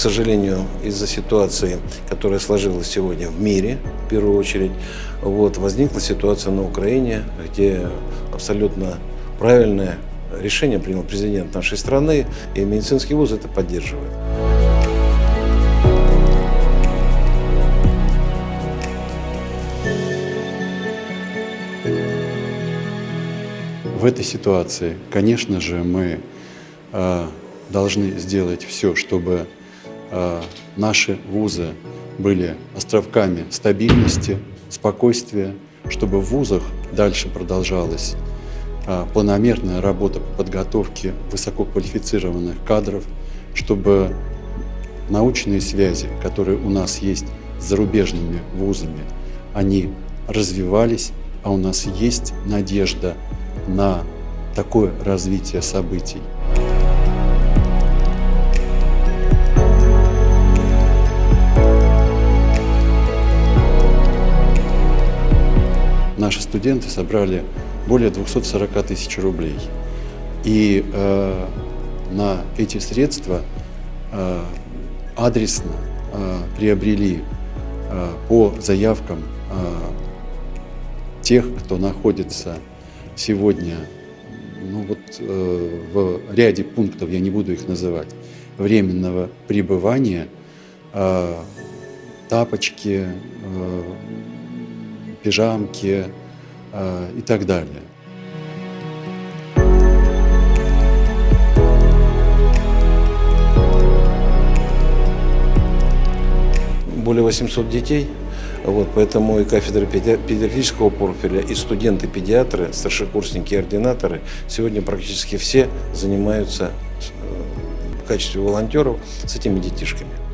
сожалению, из-за ситуации, которая сложилась сегодня в мире, в первую очередь, вот, возникла ситуация на Украине, где абсолютно правильное решение принял президент нашей страны, и медицинский вуз это поддерживает. В этой ситуации, конечно же, мы э, должны сделать все, чтобы наши вузы были островками стабильности, спокойствия, чтобы в вузах дальше продолжалась э, планомерная работа по подготовке высококвалифицированных кадров, чтобы научные связи, которые у нас есть с зарубежными вузами, они развивались, а у нас есть надежда на такое развитие событий. Наши студенты собрали более 240 тысяч рублей. И э, на эти средства э, адресно э, приобрели э, по заявкам э, тех, кто находится сегодня ну вот, э, в ряде пунктов, я не буду их называть, временного пребывания, э, тапочки, э, пижамки э, и так далее. Более 800 детей вот, поэтому и кафедра педиатрического профиля, и студенты-педиатры, старшекурсники и ординаторы сегодня практически все занимаются э, в качестве волонтеров с этими детишками.